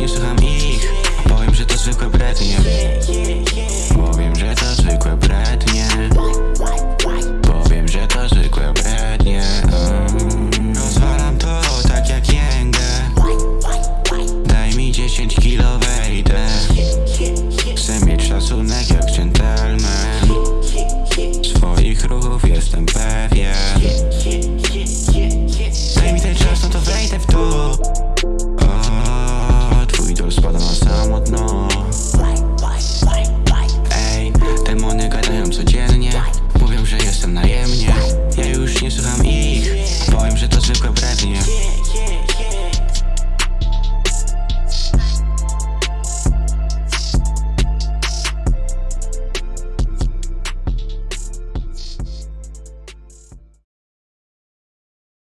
nie słucham ich. Powiem, że to zwykłe brednie